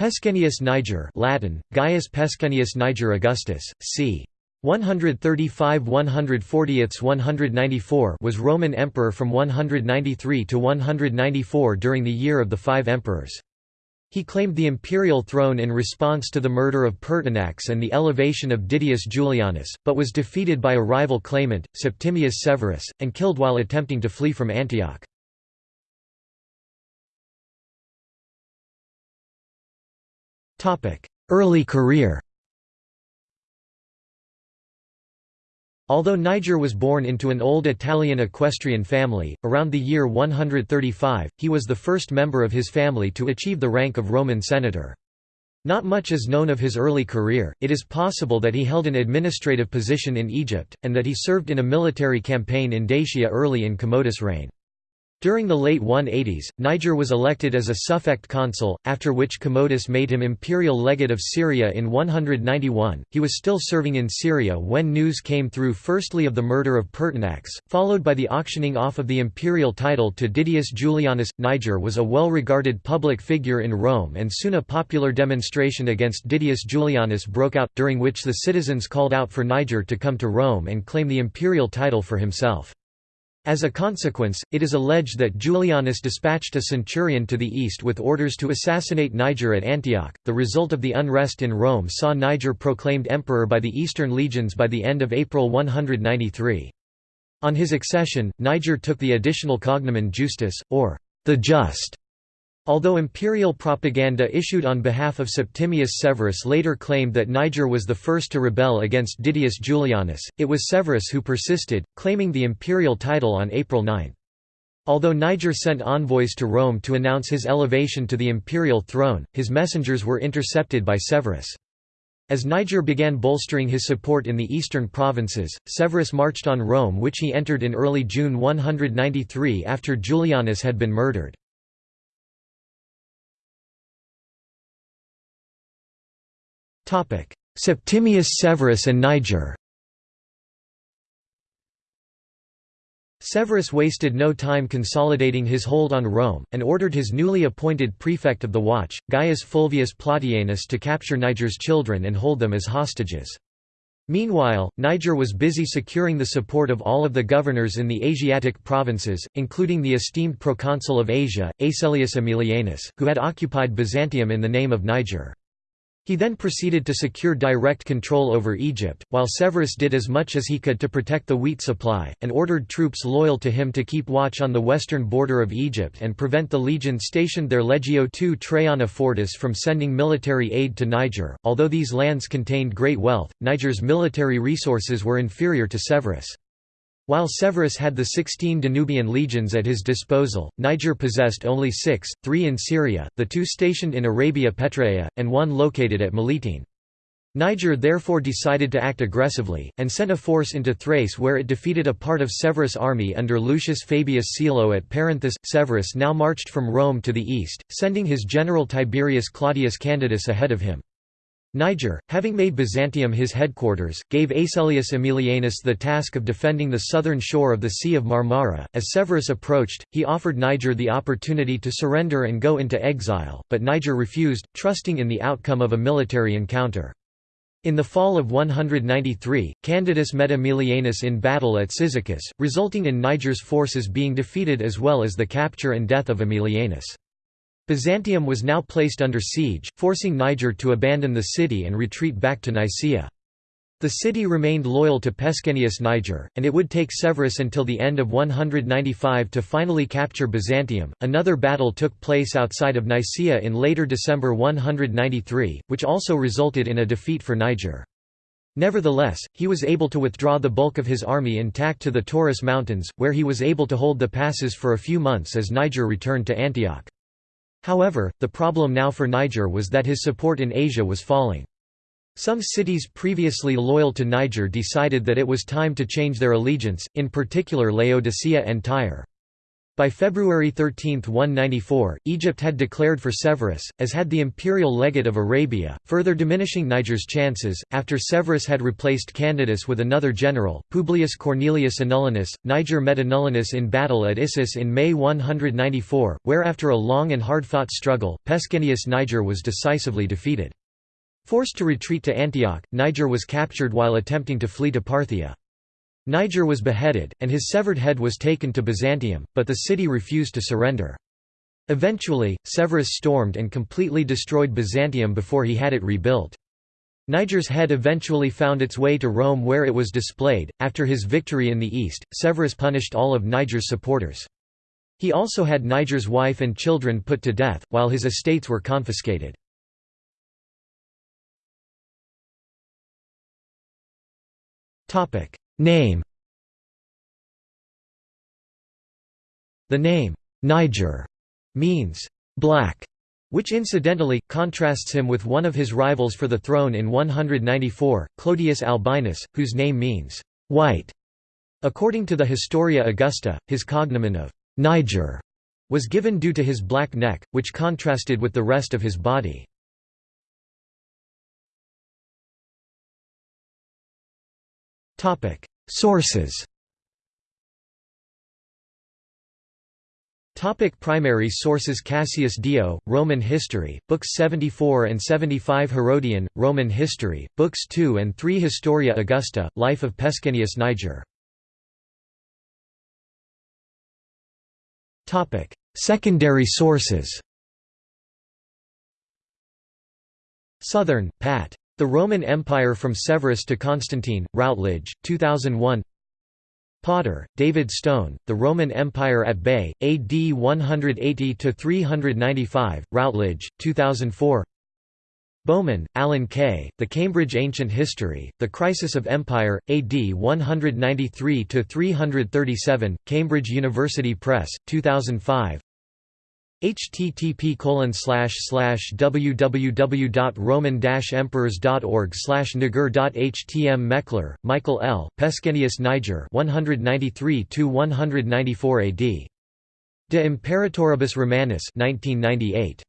Pescennius Niger Latin, Gaius Pescennius Niger Augustus, c. 135 140 194 was Roman emperor from 193 to 194 during the year of the five emperors. He claimed the imperial throne in response to the murder of Pertinax and the elevation of Didius Julianus, but was defeated by a rival claimant, Septimius Severus, and killed while attempting to flee from Antioch. Early career Although Niger was born into an old Italian equestrian family, around the year 135, he was the first member of his family to achieve the rank of Roman senator. Not much is known of his early career, it is possible that he held an administrative position in Egypt, and that he served in a military campaign in Dacia early in Commodus' reign. During the late 180s, Niger was elected as a suffect consul, after which Commodus made him imperial legate of Syria in 191. He was still serving in Syria when news came through firstly of the murder of Pertinax, followed by the auctioning off of the imperial title to Didius Julianus. Niger was a well regarded public figure in Rome, and soon a popular demonstration against Didius Julianus broke out, during which the citizens called out for Niger to come to Rome and claim the imperial title for himself. As a consequence, it is alleged that Julianus dispatched a centurion to the east with orders to assassinate Niger at Antioch. The result of the unrest in Rome saw Niger proclaimed emperor by the Eastern legions by the end of April 193. On his accession, Niger took the additional cognomen Justus, or the Just, Although imperial propaganda issued on behalf of Septimius Severus later claimed that Niger was the first to rebel against Didius Julianus, it was Severus who persisted, claiming the imperial title on April 9. Although Niger sent envoys to Rome to announce his elevation to the imperial throne, his messengers were intercepted by Severus. As Niger began bolstering his support in the eastern provinces, Severus marched on Rome which he entered in early June 193 after Julianus had been murdered. Septimius Severus and Niger Severus wasted no time consolidating his hold on Rome, and ordered his newly appointed prefect of the watch, Gaius Fulvius Plautianus to capture Niger's children and hold them as hostages. Meanwhile, Niger was busy securing the support of all of the governors in the Asiatic provinces, including the esteemed proconsul of Asia, Asellius Aemilianus, who had occupied Byzantium in the name of Niger. He then proceeded to secure direct control over Egypt, while Severus did as much as he could to protect the wheat supply, and ordered troops loyal to him to keep watch on the western border of Egypt and prevent the legion stationed there Legio II Traiana Fortis from sending military aid to Niger. Although these lands contained great wealth, Niger's military resources were inferior to Severus. While Severus had the 16 Danubian legions at his disposal, Niger possessed only six, three in Syria, the two stationed in Arabia Petraea, and one located at Melitene. Niger therefore decided to act aggressively, and sent a force into Thrace where it defeated a part of Severus' army under Lucius Fabius Cilo at Perinthus. Severus now marched from Rome to the east, sending his general Tiberius Claudius Candidus ahead of him. Niger, having made Byzantium his headquarters, gave Asellius Aemilianus the task of defending the southern shore of the Sea of Marmara. As Severus approached, he offered Niger the opportunity to surrender and go into exile, but Niger refused, trusting in the outcome of a military encounter. In the fall of 193, Candidus met Aemilianus in battle at Cyzicus, resulting in Niger's forces being defeated as well as the capture and death of Aemilianus. Byzantium was now placed under siege, forcing Niger to abandon the city and retreat back to Nicaea. The city remained loyal to Pescennius Niger, and it would take Severus until the end of 195 to finally capture Byzantium. Another battle took place outside of Nicaea in later December 193, which also resulted in a defeat for Niger. Nevertheless, he was able to withdraw the bulk of his army intact to the Taurus Mountains, where he was able to hold the passes for a few months as Niger returned to Antioch. However, the problem now for Niger was that his support in Asia was falling. Some cities previously loyal to Niger decided that it was time to change their allegiance, in particular Laodicea and Tyre. By February 13, 194, Egypt had declared for Severus, as had the imperial legate of Arabia, further diminishing Niger's chances. After Severus had replaced Candidus with another general, Publius Cornelius Anullinus, Niger met Anullinus in battle at Issus in May 194, where after a long and hard-fought struggle, Pescennius Niger was decisively defeated. Forced to retreat to Antioch, Niger was captured while attempting to flee to Parthia. Niger was beheaded, and his severed head was taken to Byzantium, but the city refused to surrender. Eventually, Severus stormed and completely destroyed Byzantium before he had it rebuilt. Niger's head eventually found its way to Rome where it was displayed. After his victory in the east, Severus punished all of Niger's supporters. He also had Niger's wife and children put to death, while his estates were confiscated. Name The name, Niger, means black, which incidentally, contrasts him with one of his rivals for the throne in 194, Clodius Albinus, whose name means white. According to the Historia Augusta, his cognomen of Niger was given due to his black neck, which contrasted with the rest of his body. Sources. Topic primary sources. Cassius Dio, Roman History, Books 74 and 75 Herodian, Roman History, Books 2 and 3 Historia Augusta, Life of Pescennius Niger. Topic. Secondary sources. Southern, Pat. The Roman Empire from Severus to Constantine, Routledge, 2001 Potter, David Stone, The Roman Empire at Bay, AD 180–395, Routledge, 2004 Bowman, Alan K., The Cambridge Ancient History, The Crisis of Empire, AD 193–337, Cambridge University Press, 2005 http www.roman-emperors.org slash niger.htm Meckler, Michael L., Pescennius Niger 193–194 AD. De Imperatoribus Romanis 1998.